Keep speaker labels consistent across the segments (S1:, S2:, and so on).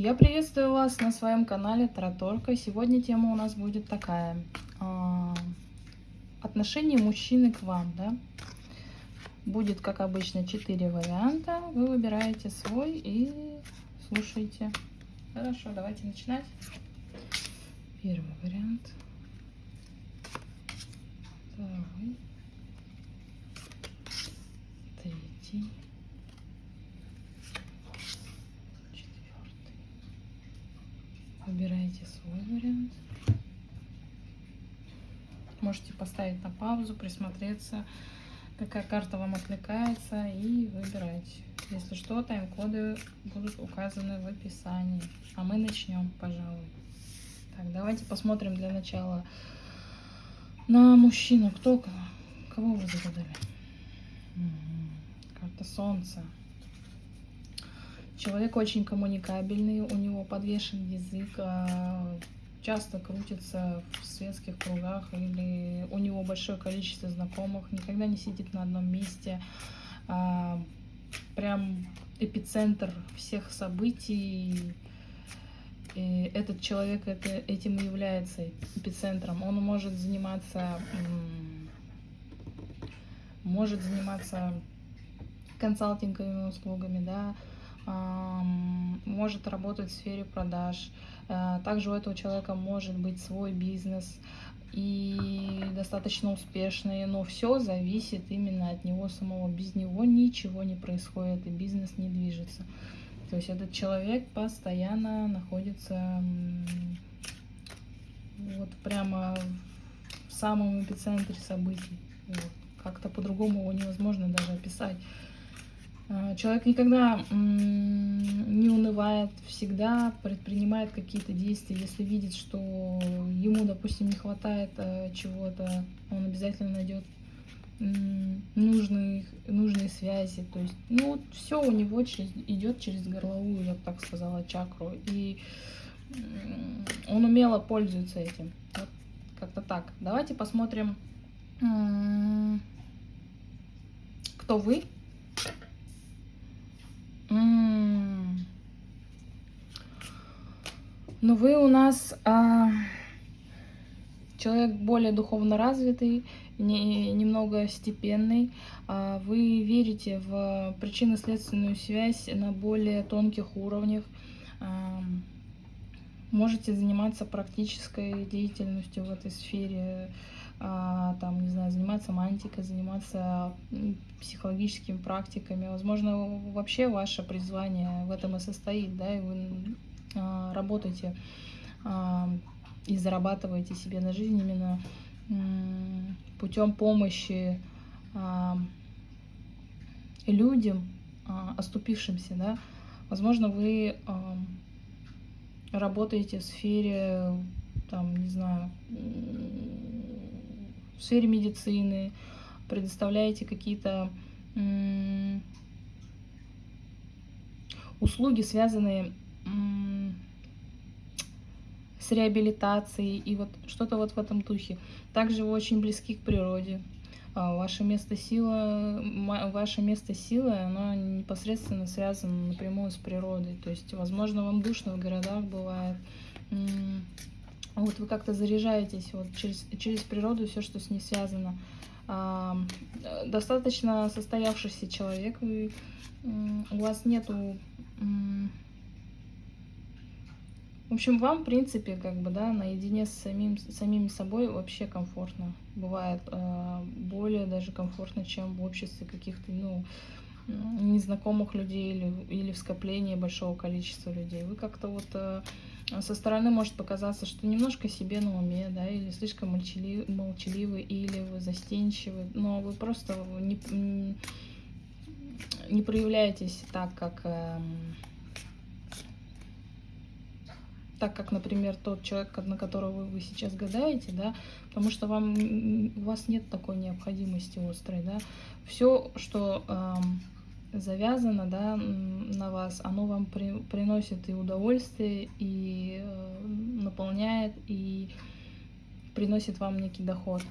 S1: Я приветствую вас на своем канале Тараторка. Сегодня тема у нас будет такая. А, отношение мужчины к вам, да? Будет, как обычно, 4 варианта. Вы выбираете свой и слушаете. Хорошо, давайте начинать. Первый вариант. Второй. Третий. Четвертый. Выбирайте свой вариант. Можете поставить на паузу, присмотреться, какая карта вам отвлекается и выбирать. Если что, тайм-коды будут указаны в описании. А мы начнем, пожалуй. Так, давайте посмотрим для начала на мужчину. Кто, кого вы загадали? Карта Солнца. Человек очень коммуникабельный, у него подвешен язык, а, часто крутится в светских кругах или у него большое количество знакомых, никогда не сидит на одном месте, а, прям эпицентр всех событий. И этот человек это, этим и является эпицентром. Он может заниматься, может заниматься консалтинговыми услугами, да, может работать в сфере продаж. Э, также у этого человека может быть свой бизнес и достаточно успешный, но все зависит именно от него самого. Без него ничего не происходит и бизнес не движется. То есть этот человек постоянно находится вот прямо в самом эпицентре событий. Вот. Как-то по-другому его невозможно даже описать. А, человек никогда не унывает, всегда предпринимает какие-то действия. Если видит, что ему, допустим, не хватает э, чего-то, он обязательно найдет нужные, нужные связи. То есть, ну, вот все у него через, идет через горловую, я бы так сказала, чакру. И он умело пользуется этим. Вот как-то так. Давайте посмотрим, кто вы Но вы у нас а, человек более духовно развитый, не, немного степенный. А, вы верите в причинно-следственную связь на более тонких уровнях. А, можете заниматься практической деятельностью в этой сфере. А, там, не знаю, заниматься мантикой, заниматься психологическими практиками. Возможно, вообще ваше призвание в этом и состоит, да, и вы а, работаете а, и зарабатываете себе на жизнь именно путем помощи людям, оступившимся, да, возможно, вы работаете в сфере, там, не знаю, в сфере медицины, предоставляете какие-то услуги, связанные с реабилитацией и вот что-то вот в этом духе. Также вы очень близки к природе. А, ваше место силы, ваше место силы, оно непосредственно связано напрямую с природой. То есть, возможно, вам душно в городах бывает. Вот вы как-то заряжаетесь вот через, через природу, все, что с ней связано. А, достаточно состоявшийся человек, вы, у вас нету в общем, вам, в принципе, как бы, да, наедине с самим, самим собой вообще комфортно. Бывает э, более даже комфортно, чем в обществе каких-то, ну, незнакомых людей или, или в скоплении большого количества людей. Вы как-то вот э, со стороны может показаться, что немножко себе на уме, да, или слишком молчаливы, молчаливы или вы застенчивы, но вы просто не, не проявляетесь так, как... Э, так как, например, тот человек, на которого вы сейчас гадаете, да, потому что вам, у вас нет такой необходимости острой, да, все, что э, завязано, да, на вас, оно вам при, приносит и удовольствие, и э, наполняет, и приносит вам некий доход.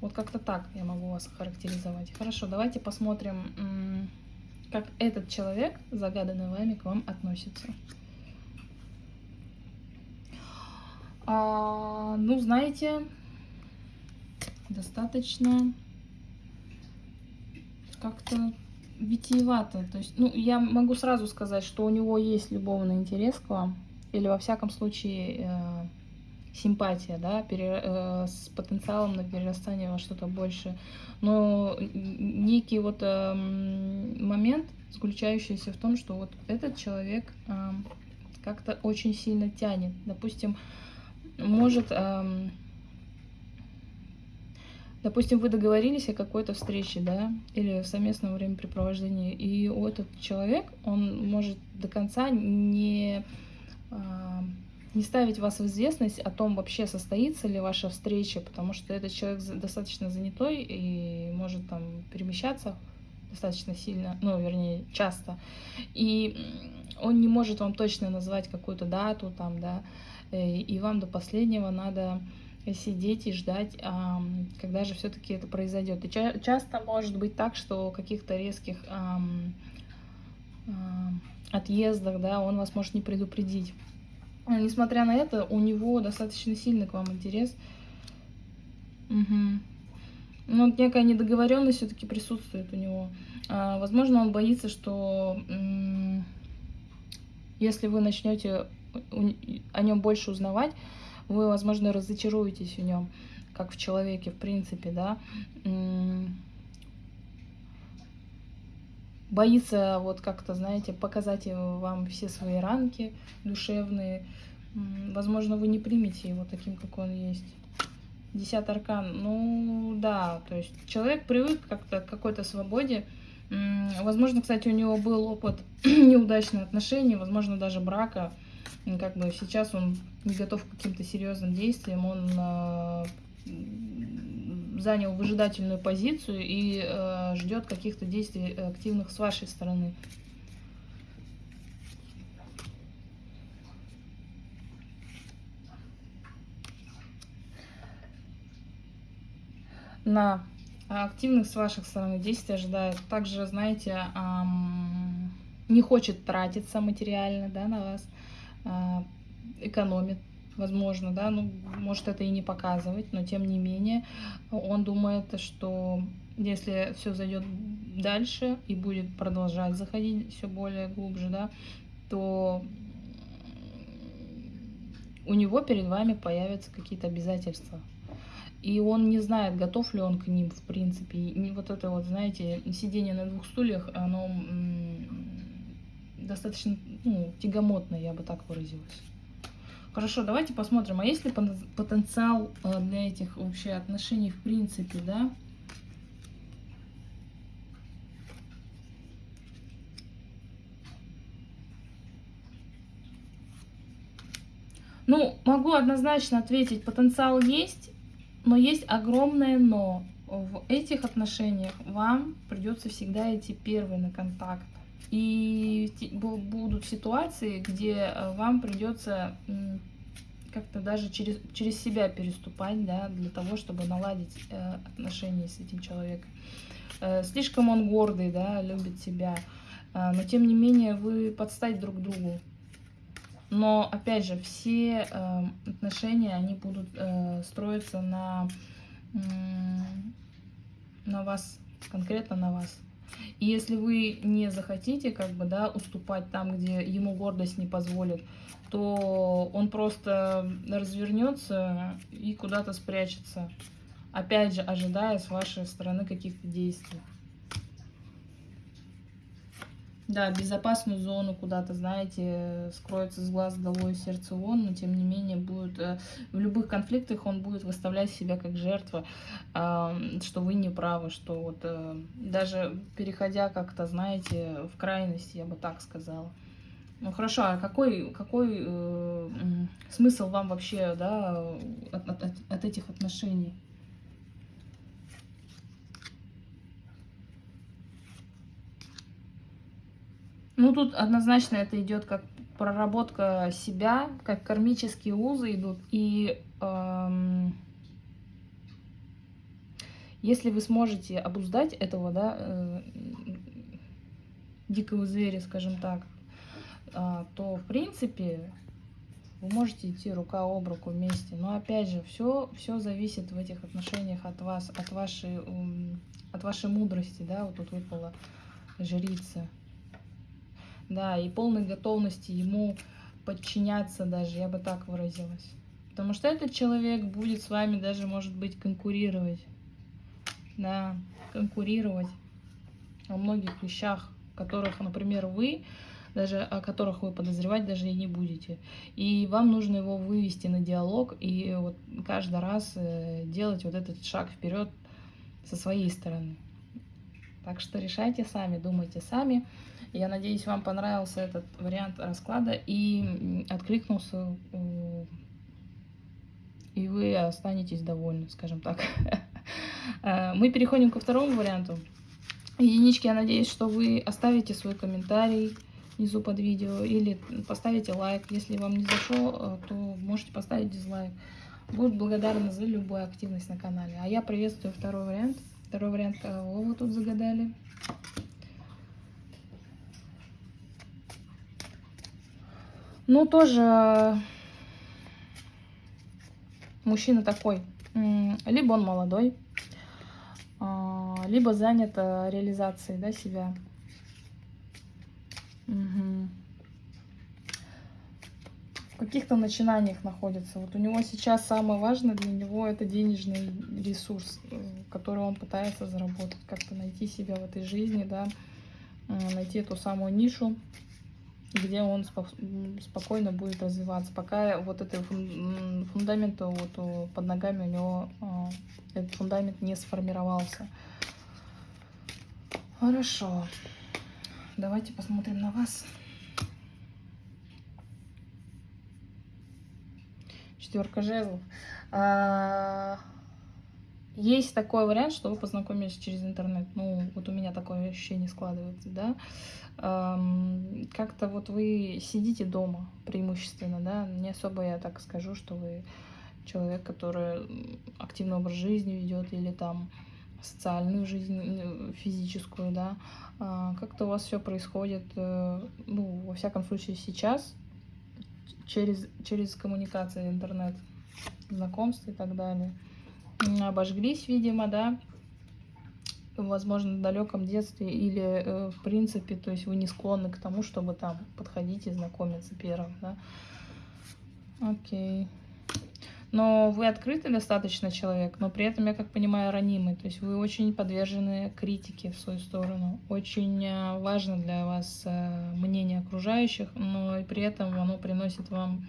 S1: Вот как-то так я могу вас характеризовать. Хорошо, давайте посмотрим, как этот человек, загаданный вами, к вам относится. А, ну, знаете, достаточно как-то витиевато. То есть, ну, я могу сразу сказать, что у него есть любовный интерес к вам, или во всяком случае э, симпатия, да, пере, э, с потенциалом на перерастание во что-то большее. Но некий вот э, момент, заключающийся в том, что вот этот человек э, как-то очень сильно тянет. Допустим, может... Э, Допустим, вы договорились о какой-то встрече, да, или совместном времяпрепровождении, и этот человек, он может до конца не, а, не ставить вас в известность о том, вообще состоится ли ваша встреча, потому что этот человек достаточно занятой и может там перемещаться достаточно сильно, ну, вернее, часто, и он не может вам точно назвать какую-то дату там, да, э, и вам до последнего надо сидеть и ждать, когда же все-таки это произойдет. И часто может быть так, что каких-то резких отъездах, да, он вас может не предупредить. Несмотря на это, у него достаточно сильный к вам интерес. Угу. Ну, некая недоговоренность все-таки присутствует у него. А, возможно, он боится, что если вы начнете о нем больше узнавать, вы, возможно, разочаруетесь в нем, как в человеке, в принципе, да, боится вот как-то, знаете, показать вам все свои ранки душевные. Возможно, вы не примете его таким, как он есть. Десятый аркан, ну да, то есть человек привык как-то к какой-то свободе. Возможно, кстати, у него был опыт неудачных отношений, возможно, даже брака как бы сейчас он не готов к каким-то серьезным действиям, он э, занял выжидательную позицию и э, ждет каких-то действий активных с вашей стороны. На активных с вашей стороны действий ожидает. Также, знаете, эм, не хочет тратиться материально да, на вас. А, экономит, возможно, да, ну, может это и не показывать, но тем не менее он думает, что если все зайдет дальше и будет продолжать заходить все более глубже, да, то у него перед вами появятся какие-то обязательства. И он не знает, готов ли он к ним, в принципе. И вот это вот, знаете, сидение на двух стульях, оно достаточно ну, тягомотно, я бы так выразилась. Хорошо, давайте посмотрим, а есть ли потенциал э, для этих вообще отношений в принципе, да? Ну, могу однозначно ответить, потенциал есть, но есть огромное но. В этих отношениях вам придется всегда идти первый на контакт. И будут ситуации, где э, вам придется как-то даже через, через себя переступать, да, для того, чтобы наладить э, отношения с этим человеком. Э, слишком он гордый, да, любит себя, но тем не менее вы подстать друг другу. Но, опять же, все отношения, они будут строиться на, на вас, конкретно на вас. И если вы не захотите как бы, да, уступать там, где ему гордость не позволит, то он просто развернется и куда-то спрячется. Опять же, ожидая с вашей стороны каких-то действий. Да, безопасную зону куда-то, знаете, скроется с глаз долой сердце вон, но тем не менее будет э, в любых конфликтах он будет выставлять себя как жертва, что вы не правы, что вот э, даже переходя как-то, знаете, в крайность, я бы так сказала. Ну хорошо, а какой, какой э, смысл вам вообще да, от, от, от этих отношений? Ну, тут однозначно это идет как проработка себя, как кармические узы идут. И эм, если вы сможете обуздать этого, да, э, дикого зверя, скажем так, э, то, в принципе, Вы можете идти рука об руку вместе. Но опять же, все, все зависит в этих отношениях от вас, от вашей, от вашей мудрости, да, вот тут выпала жрица. Да, и полной готовности ему подчиняться даже, я бы так выразилась. Потому что этот человек будет с вами даже, может быть, конкурировать. Да, конкурировать о многих вещах, которых, например, вы даже о которых вы подозревать даже и не будете. И вам нужно его вывести на диалог и вот каждый раз э, делать вот этот шаг вперед со своей стороны. Так что решайте сами, думайте сами. Я надеюсь, вам понравился этот вариант расклада и откликнулся, и вы останетесь довольны, скажем так. Э, мы переходим ко второму варианту. Единички, я надеюсь, что вы оставите свой комментарий, внизу под видео или поставите лайк. Если вам не зашло, э, то можете поставить дизлайк. Буду благодарна за любую активность на канале. А я приветствую второй вариант. Второй вариант, кого вы тут загадали? Ну, тоже э, мужчина такой. Либо он молодой, а, либо занят э, реализацией да, себя. Угу. В каких-то начинаниях находится. Вот у него сейчас самое важное для него это денежный ресурс, э, который он пытается заработать, как-то найти себя в этой жизни, да, найти эту самую нишу, где он спокойно будет развиваться. Пока вот этот фундамент вот под ногами у него э, этот фундамент не сформировался. Хорошо. Давайте посмотрим на вас. Четверка жезлов. А, есть такой вариант, что вы познакомились через интернет. Ну, вот у меня такое ощущение складывается, да. Как-то вот вы сидите дома преимущественно, да. Не особо я так скажу, что вы человек, который активный образ жизни ведет или там социальную жизнь, э, физическую, да, а, как-то у вас все происходит, э, ну, во всяком случае сейчас, через, через коммуникации, интернет, знакомства и так далее. Обожглись, видимо, да, возможно, в далеком детстве или э, в принципе, то есть вы не склонны к тому, чтобы там подходить и знакомиться первым, да. Окей но вы открытый достаточно человек, но при этом, я как понимаю, ранимый. То есть вы очень подвержены критике в свою сторону. Очень э, важно для вас э, мнение окружающих, но и при этом оно приносит вам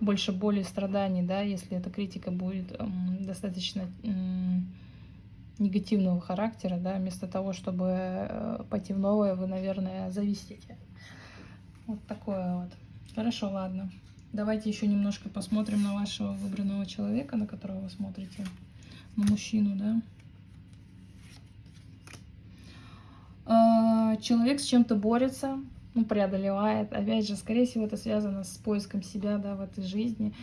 S1: больше боли и страданий, да, если эта критика будет достаточно негативного характера, да, вместо того, чтобы э, пойти в новое, вы, наверное, зависите. Вот такое вот. Хорошо, ладно. Давайте еще немножко посмотрим на вашего выбранного человека, на которого вы смотрите. На мужчину, да. А, человек с чем-то борется, ну, преодолевает. Опять же, скорее всего, это связано с поиском себя, да, в этой жизни.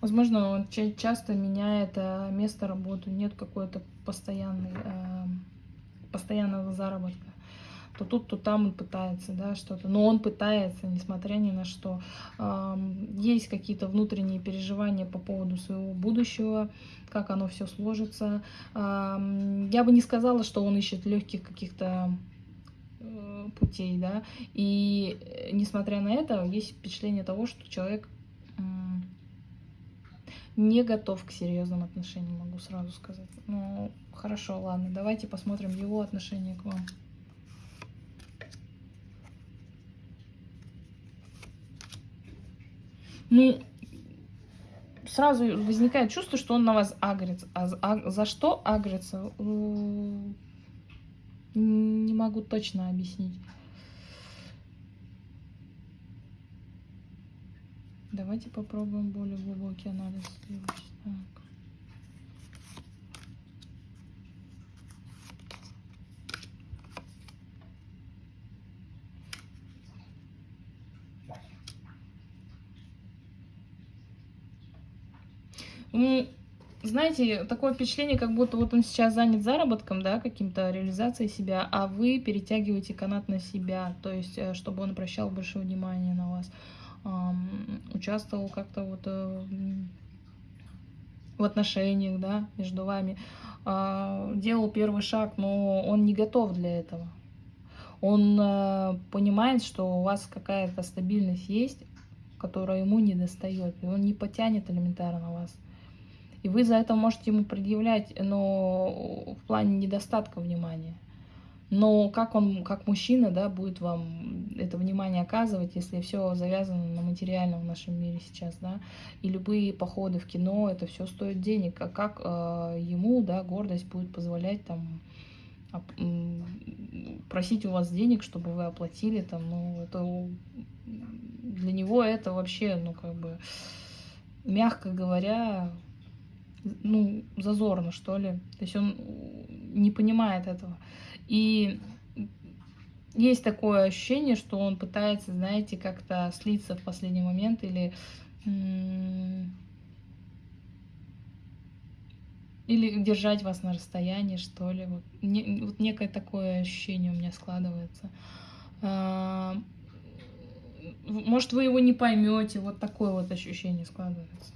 S1: Возможно, он часто меняет а, место работы, нет какой-то постоянной, а, постоянного заработка то тут, то там он пытается, да, что-то. Но он пытается, несмотря ни на что. Есть какие-то внутренние переживания по поводу своего будущего, как оно все сложится. Я бы не сказала, что он ищет легких каких-то э, путей, да, и э, несмотря на это, есть впечатление того, что человек не готов к серьезным отношениям, могу сразу сказать. Ну, хорошо, ладно, давайте посмотрим его отношение к вам. Ну, сразу возникает чувство, что он на вас агрится. А, а за что агрится? Не могу точно объяснить. Давайте попробуем более глубокий анализ сделать. Так. знаете, такое впечатление, как будто вот он сейчас занят заработком, да, каким-то реализацией себя, а вы перетягиваете канат на себя, то есть, э, чтобы он обращал больше внимания на вас, участвовал как-то вот э, в отношениях, да, между вами, а, делал первый шаг, но он не готов для этого. Он э, понимает, что у вас какая-то стабильность есть, которая ему не достает, и он не потянет элементарно вас. И вы за это можете ему предъявлять, но в плане недостатка внимания. Но как он, как мужчина, да, будет вам это внимание оказывать, если все завязано на материальном в нашем мире сейчас, да, и любые походы в кино, это все стоит денег, а как э, ему, да, гордость будет позволять там просить у вас денег, чтобы вы оплатили там, ну, это для него это вообще, ну, как бы, мягко говоря, ну, зазорно, что ли. То есть он не понимает этого. И есть такое ощущение, что он пытается, знаете, как-то слиться в последний момент или или держать вас на расстоянии, что ли. Вот, не, вот некое такое ощущение у меня складывается. А, может, вы его не поймете, вот такое вот ощущение складывается.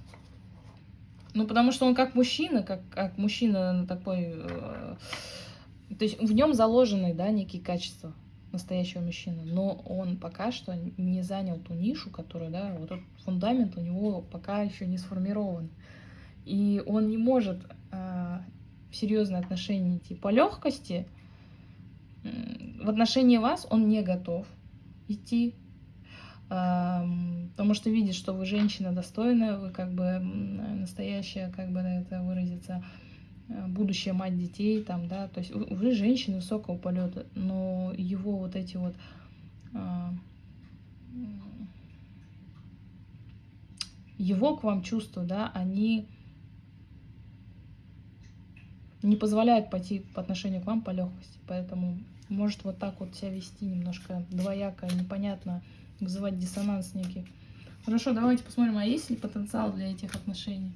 S1: Ну, потому что он как мужчина, как, как мужчина такой... Э, то есть в нем заложены, да, некие качества настоящего мужчины, но он пока что не занял ту нишу, которая, да, вот этот фундамент у него пока еще не сформирован. И он не может э, в серьезные отношения идти по легкости. В отношении вас он не готов идти потому что видит, что вы женщина достойная, вы как бы настоящая, как бы это выразиться, э, будущая мать детей, там, да, то есть вы женщина высокого полета, но его вот эти вот а, его к вам чувства, да, они не позволяют пойти по отношению к вам по легкости, поэтому может вот так вот себя вести немножко двояко, непонятно, вызывать диссонанс некий. Хорошо, давайте посмотрим, а есть ли потенциал для этих отношений?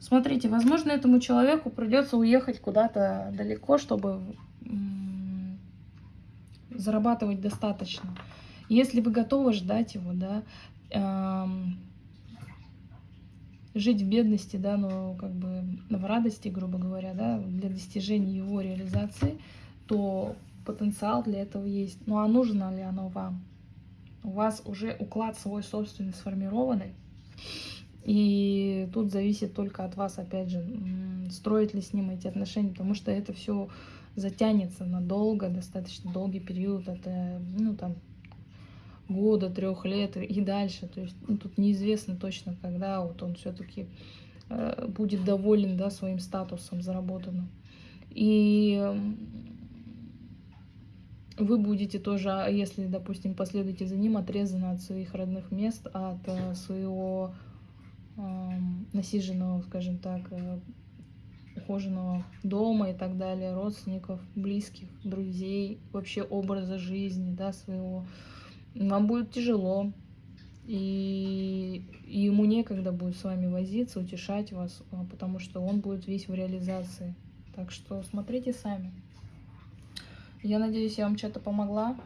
S1: Смотрите, возможно, этому человеку придется уехать куда-то далеко, чтобы зарабатывать достаточно. Если вы готовы ждать его, да, эм, жить в бедности, да, но как бы в радости, грубо говоря, да, для достижения его реализации, то потенциал для этого есть. Ну а нужно ли оно вам? У вас уже уклад свой собственный сформированный, и тут зависит только от вас, опять же, строить ли с ним эти отношения, потому что это все затянется надолго, достаточно долгий период, это, ну, там, года, трех лет и дальше. То есть ну, тут неизвестно точно, когда вот он все-таки э, будет доволен да, своим статусом заработанным. И вы будете тоже, а если, допустим, последуете за ним, отрезаны от своих родных мест, от э, своего э, насиженного, скажем так, э, ухоженного дома и так далее, родственников, близких, друзей, вообще образа жизни, да, своего вам будет тяжело, и, ему некогда будет с вами возиться, утешать вас, а, потому что он будет весь в реализации. Так что смотрите сами. Я надеюсь, я вам что-то помогла.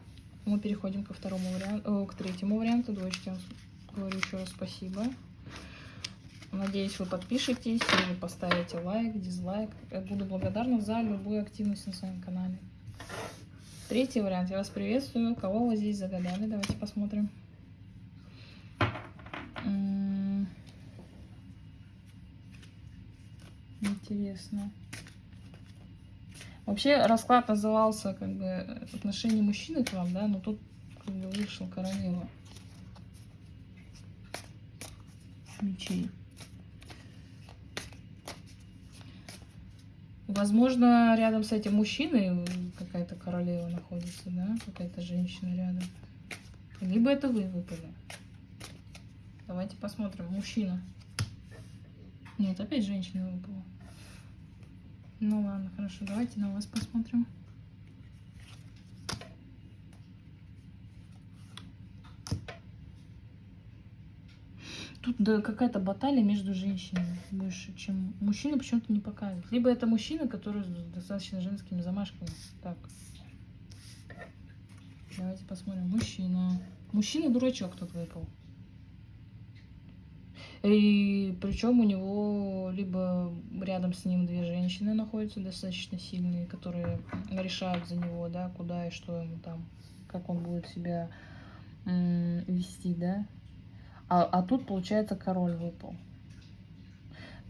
S1: Мы переходим ко второму варианту, э, к третьему варианту. Двоечки, я говорю еще раз спасибо. Надеюсь, вы подпишетесь или поставите лайк, дизлайк. Я буду благодарна за любую активность на своем канале. Третий вариант. Я вас приветствую. Кого вы здесь загадали? Давайте посмотрим. Интересно. Вообще расклад назывался как бы отношение мужчины к вам, да, но тут как бы вышел королева мечей. Возможно, рядом с этим мужчиной какая-то королева находится, да? Какая-то женщина рядом. Либо это вы выпали. Давайте посмотрим. Мужчина. Нет, опять женщина выпала. Ну ладно, хорошо, давайте на вас посмотрим. Тут да, какая-то баталия между женщинами больше, чем мужчина почему-то не показывает. Либо это мужчина, который с достаточно женскими замашками. Так. Давайте посмотрим. Мужчина. Мужчина дурачок тут выпал. И причем у него либо рядом с ним две женщины находятся достаточно сильные, которые решают за него, да, куда и что ему там, как он будет себя вести, да. А, а тут, получается, король выпал.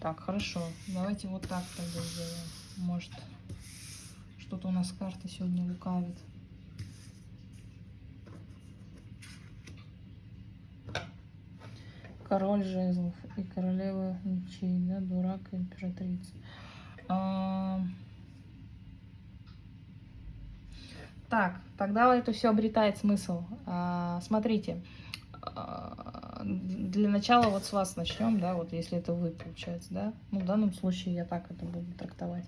S1: Так, хорошо. Давайте вот так тогда сделаем. Может, что-то у нас карта сегодня лукавит. Король жезлов и королева мечей, да, дурак и императрица. А... Так, тогда это все обретает смысл. А, смотрите, а, для начала вот с вас начнем, да, вот если это вы, получается, да. Ну, в данном случае я так это буду трактовать.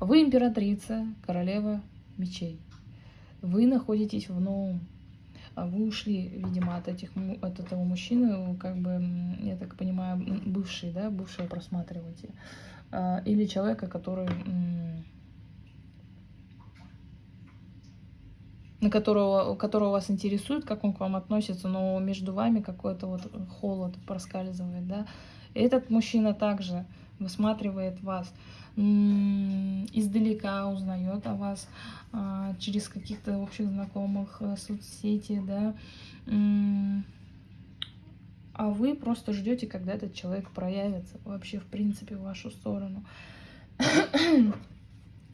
S1: Вы императрица, королева мечей. Вы находитесь в новом а вы ушли, видимо, от, этих, от этого мужчины, как бы, я так понимаю, бывший, да, бывшего просматриваете. А, или человека, который на которого, которого вас интересует, как он к вам относится, но между вами какой-то вот холод проскальзывает, да. Этот мужчина также высматривает вас, издалека узнает о вас, а, через каких-то общих знакомых, э, соцсети, да, а вы просто ждете, когда этот человек проявится вообще, в принципе, в вашу сторону.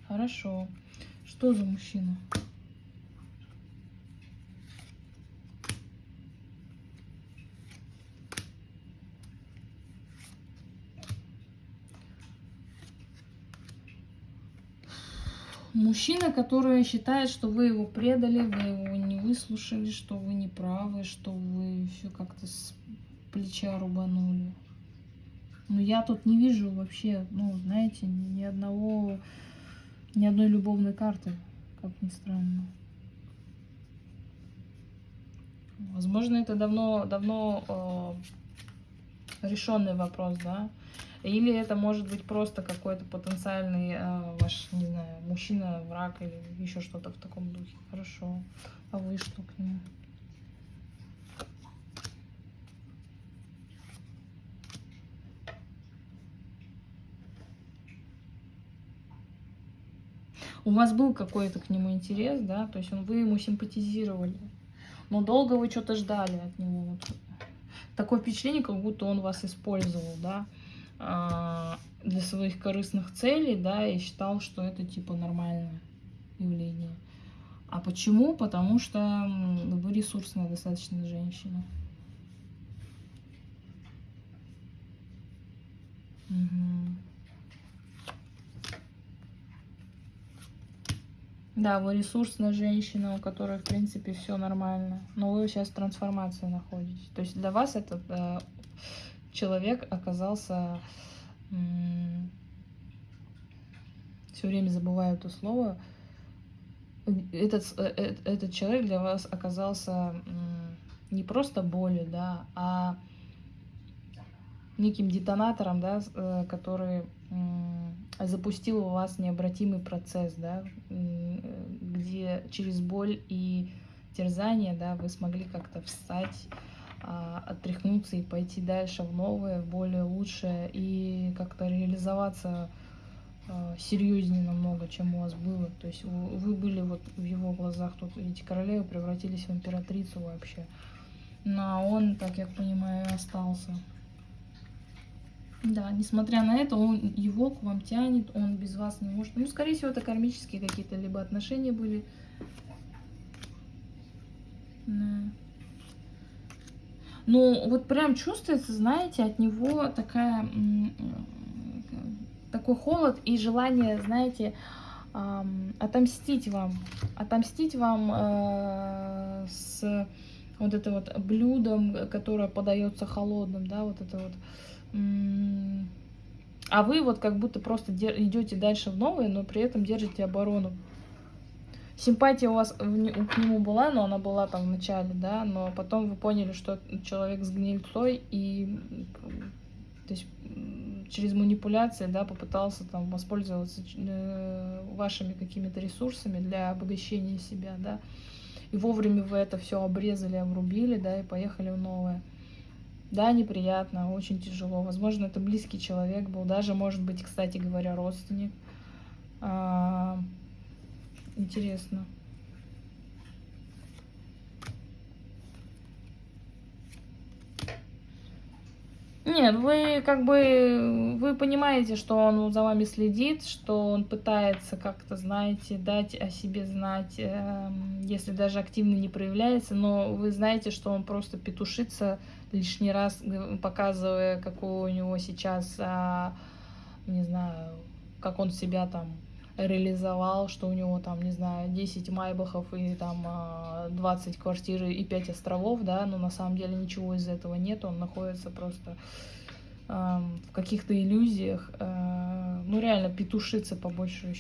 S1: Хорошо. Что за мужчина? Мужчина, который считает, что вы его предали, вы его не выслушали, что вы не правы, что вы все как-то с плеча рубанули. Но я тут не вижу вообще, ну, знаете, ни одного, ни одной любовной карты, как ни странно. Возможно, это давно, давно э, решенный вопрос, да. Или это может быть просто какой-то потенциальный э, ваш, не знаю, мужчина, враг или еще что-то в таком духе. Хорошо. А вы что к нему? у вас был какой-то к нему интерес, да, то есть он, вы ему симпатизировали, но долго вы что-то ждали от него. Вот. Такое впечатление, как будто он вас использовал, да. А, для своих корыстных целей, да, и считал, что это типа нормальное явление. А почему? Потому что вы ресурсная достаточно женщина. Угу. Да, вы ресурсная женщина, у которой, в принципе, все нормально. Но вы сейчас в трансформации находитесь. То есть для вас этот э, человек оказался... Все время забываю это слово. Этот, э, э, этот человек для вас оказался не просто болью, да, а неким детонатором, да, э, который запустил у вас необратимый процесс, да, где через боль и терзание, да, вы смогли как-то встать отряхнуться и пойти дальше в новое, в более лучшее и как-то реализоваться а, серьезнее намного, чем у вас было. То есть вы были вот в его глазах, тут эти королевы превратились в императрицу вообще. Но он, так я понимаю, остался. Да, несмотря на это, он его к вам тянет, он без вас не может. Ну, скорее всего, это кармические какие-то либо отношения были. Да. Ну, вот прям чувствуется, знаете, от него такая, такой холод и желание, знаете, отомстить вам. Отомстить вам э, с вот это вот блюдом, которое подается холодным, да, вот это вот А вы вот как будто просто идете дальше в новое, но при этом держите оборону. Симпатия у вас к нему была, но она была там в начале, да, но потом вы поняли, что человек с гнильцой и то есть через манипуляции, да, попытался там воспользоваться э, вашими какими-то ресурсами для обогащения себя, да, и вовремя вы это все обрезали, обрубили, да, и поехали в новое. Да, неприятно, очень тяжело. Возможно, это близкий человек был, даже, может быть, кстати говоря, родственник. Интересно. Нет, вы как бы, вы понимаете, что он за вами следит, что он пытается как-то, знаете, дать о себе знать, э, если даже активно не проявляется, но вы знаете, что он просто петушится лишний раз, показывая, какой у него сейчас, э, не знаю, как он себя там реализовал, что у него там, не знаю, 10 майбахов и там 20 а, квартир и 5 островов, да, но на самом деле ничего из этого нет, он находится просто в каких-то иллюзиях, э, ну реально петушится по, большему,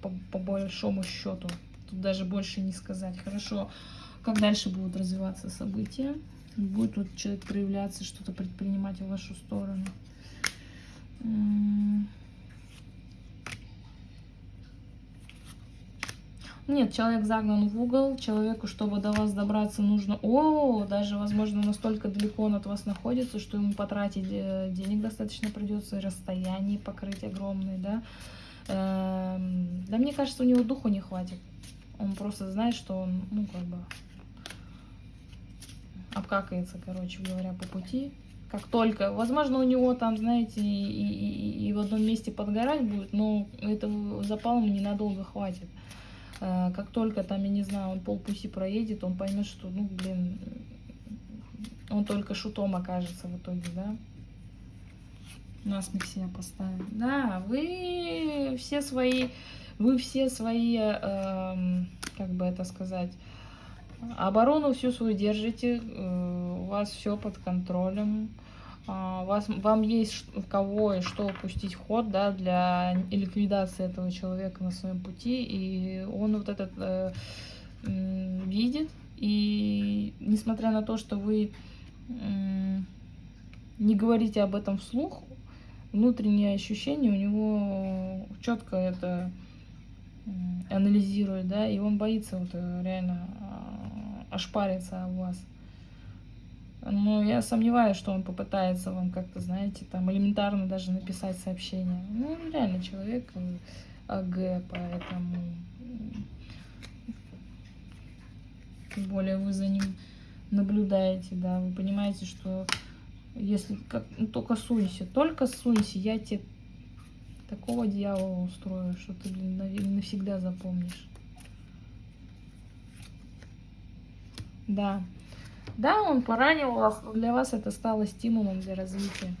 S1: по, по большому счету, тут даже больше не сказать. Хорошо, как дальше будут развиваться события? Будет тут человек проявляться, что-то предпринимать в вашу сторону. Нет, человек загнан в угол, человеку, чтобы до вас добраться, нужно, о, даже, возможно, настолько далеко он от вас находится, что ему потратить э, денег достаточно придется, расстояние покрыть огромное, да. Эм, да, мне кажется, у него духу не хватит. Он просто знает, что он, ну, как бы, обкакается, короче говоря, по пути. Как только, возможно, у него там, знаете, и, и, и в одном месте подгорать будет, но этого запалом ненадолго хватит. А, как только там, я не знаю, он полпути проедет, он поймет, что, ну, блин, он только шутом окажется в итоге, да. Насмех себя поставим. Да, вы все свои, вы все свои, э, как бы это сказать, оборону всю свою держите, э, у вас все под контролем. А, вас, вам есть кого и что пустить ход да, для ликвидации этого человека на своем пути, и он вот этот э, видит, и несмотря на то, что вы э, не говорите об этом вслух, внутренние ощущения у него четко это анализирует, да, и он боится вот э, реально а, ошпариться об вас. Но я сомневаюсь, что он попытается вам как-то, знаете, там элементарно даже написать сообщение. Ну, реально человек АГ, поэтому... Тем более вы за ним наблюдаете, да, вы понимаете, что если как, ну, только сунься, только сунься, я тебе такого дьявола устрою, что ты, блин, навсегда запомнишь. Да. Да, он поранил вас, но для вас это стало стимулом для развития.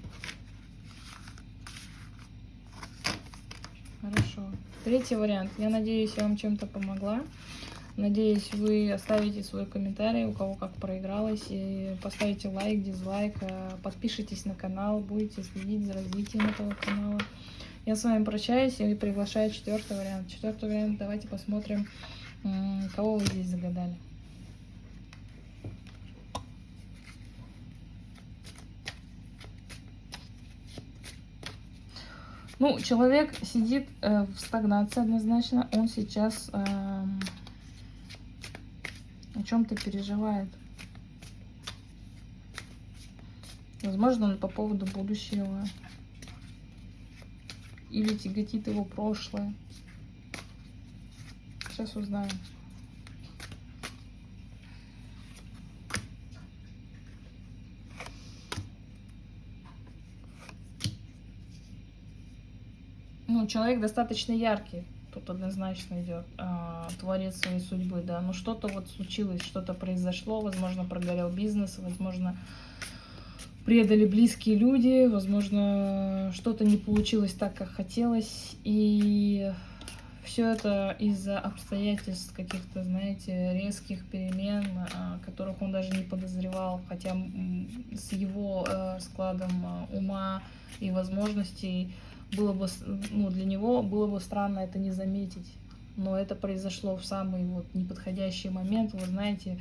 S1: Хорошо. Третий вариант. Я надеюсь, я вам чем-то помогла. Надеюсь, вы оставите свой комментарий, у кого как проигралось, и поставите лайк, дизлайк, э, подпишитесь на канал, будете следить за развитием этого канала. Я с вами прощаюсь и приглашаю четвертый вариант. Четвертый вариант, давайте посмотрим, кого вы здесь загадали. Ну, человек сидит э, в стагнации однозначно. Он сейчас э, о чем-то переживает. Возможно, он по поводу будущего. Или тяготит его прошлое. Сейчас узнаем. Ну, человек достаточно яркий, тут однозначно идет, а, творец своей судьбы, да, но что-то вот случилось, что-то произошло, возможно, прогорел бизнес, возможно, предали близкие люди, возможно, что-то не получилось так, как хотелось, и все это из-за обстоятельств каких-то, знаете, резких перемен, а, которых он даже не подозревал, хотя с его э, складом а, ума и возможностей было бы, ну, для него было бы странно это не заметить. Но это произошло в самый вот неподходящий момент, вы знаете,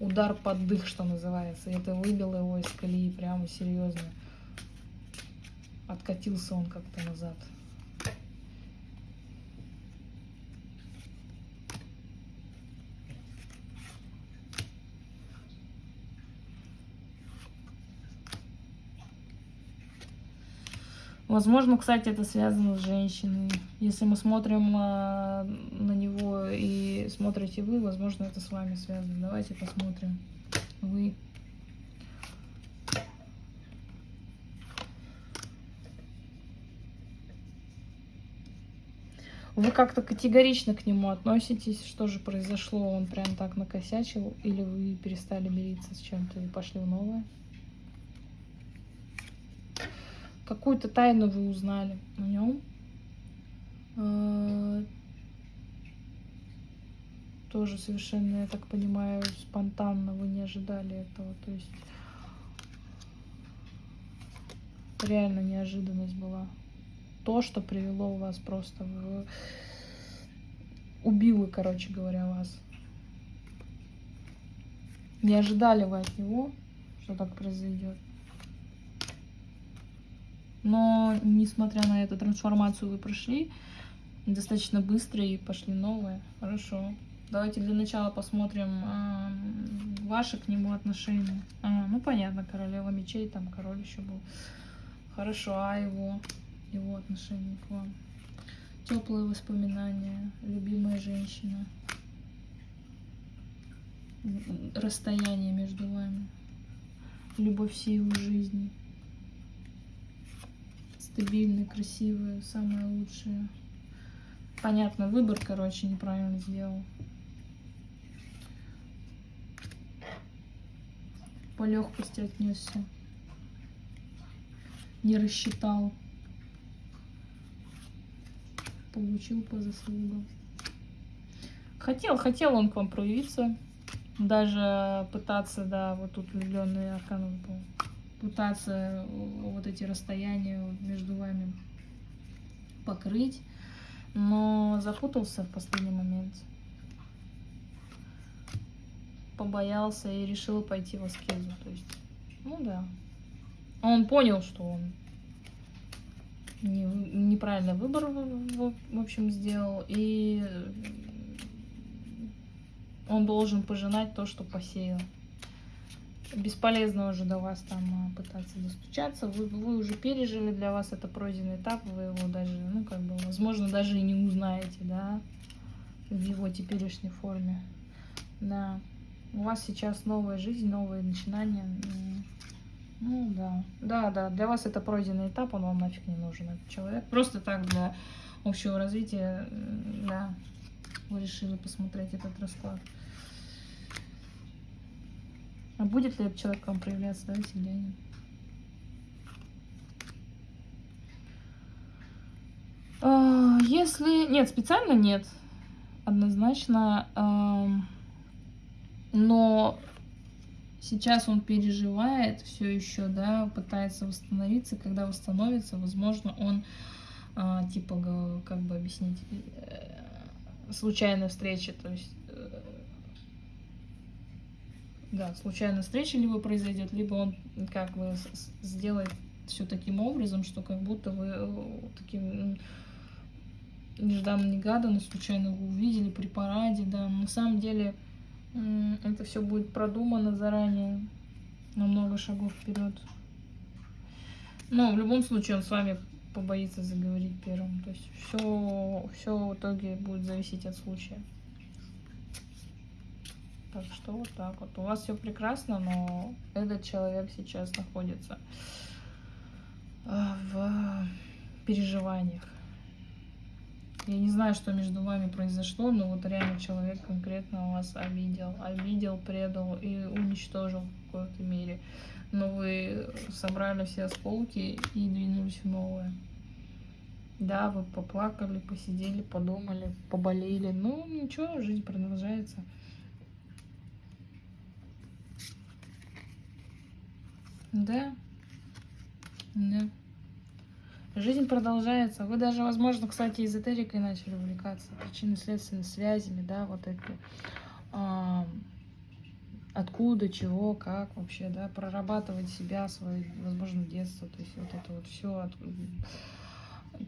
S1: удар под дых, что называется. И это выбило его из колеи прямо серьезно. Откатился он как-то назад. Возможно, кстати, это связано с женщиной. Если мы смотрим а, на него и смотрите вы, возможно, это с вами связано. Давайте посмотрим. Вы. Вы как-то категорично к нему относитесь? Что же произошло? Он прям так накосячил? Или вы перестали мириться с чем-то и пошли в новое? Какую-то тайну вы узнали о нем? Э, Тоже совершенно, я так понимаю, спонтанно вы не ожидали этого. То есть реально неожиданность была. То, что привело вас просто в... Убило, короче говоря, вас. Не ожидали вы от него, что так произойдет. Но, несмотря на эту трансформацию, вы прошли достаточно быстро и пошли новые. Хорошо. Давайте для начала посмотрим а, ваши к нему отношения. А, ну, понятно, королева мечей, там король еще был. Хорошо, а его, его отношение к вам? Теплые воспоминания, любимая женщина, расстояние между вами, любовь всей его жизни стабильный, красивый, самое лучшее. Понятно, выбор, короче, неправильно сделал. По легкости отнесся. Не рассчитал. Получил по заслугам. Хотел, хотел он к вам проявиться. Даже пытаться, да, вот тут влюбленный аркан выпал пытаться вот эти расстояния между вами покрыть, но запутался в последний момент. Побоялся и решил пойти в аскезу. То есть, ну да. Он понял, что он не, неправильный выбор, в общем, сделал. И он должен пожинать то, что посеял бесполезно уже до вас там а, пытаться достучаться. Вы, вы уже пережили, для вас это пройденный этап, вы его даже, ну, как бы, возможно, даже и не узнаете, да, в его теперешней форме. Да. У вас сейчас новая жизнь, новые начинания. Ну, да. Да, да, для вас это пройденный этап, он вам нафиг не нужен, этот человек. Просто так, для общего развития, да, вы решили посмотреть этот расклад. А будет ли этот человек вам проявляться, да, влияние? А, если... Нет, специально нет. Однозначно. Но сейчас он переживает все еще, да, пытается восстановиться. Когда восстановится, возможно, он, а, типа, как бы объяснить, э, случайная встреча, то есть да, случайная встреча либо произойдет, либо он как бы сделает все таким образом, что как будто вы э, таким нежданно-негаданно случайно вы увидели при параде, да, на самом деле это все будет продумано заранее на много шагов вперед. Но в любом случае он с вами побоится заговорить первым. То есть все, все в итоге будет зависеть от случая. Так что вот так вот. У вас все прекрасно, но этот человек сейчас находится в переживаниях. Я не знаю, что между вами произошло, но вот реально человек конкретно вас обидел, обидел, предал и уничтожил в какой-то мере. Но вы собрали все осколки и двинулись в новое. Да, вы поплакали, посидели, подумали, поболели. Ну, ничего, жизнь продолжается. Да. Да. Жизнь продолжается. Вы даже, возможно, кстати, эзотерикой начали увлекаться, причинно-следственными связями, да, вот эти. А, откуда, чего, как вообще, да, прорабатывать себя, свое, возможно, детство, то есть вот это вот все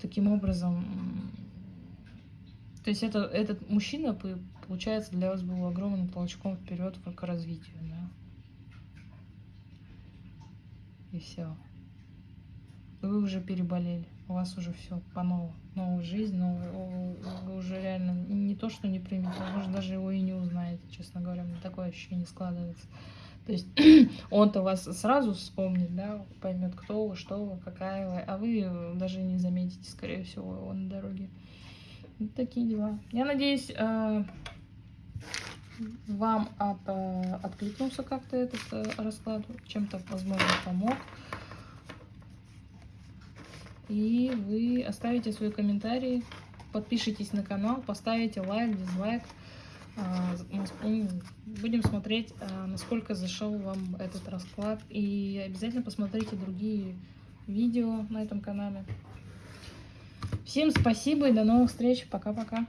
S1: таким образом. То есть это, этот мужчина, получается, для вас был огромным толчком вперед к развитию, да. И все. Вы уже переболели, у вас уже все по-новому, новая жизнь, вы уже реально не то, что не примете, может даже его и не узнаете, честно говоря, мне такое ощущение складывается. То есть он-то вас сразу вспомнит, да, поймет, кто вы, что вы, какая вы, а вы даже не заметите, скорее всего, его на дороге. Вот такие дела. Я надеюсь, э, вам от, э, откликнулся как-то этот э, расклад, чем-то, возможно, помог. И вы оставите свой комментарий, подпишитесь на канал, поставите лайк, дизлайк. А, будем смотреть, а, насколько зашел вам этот расклад. И обязательно посмотрите другие видео на этом канале. Всем спасибо и до новых встреч. Пока-пока.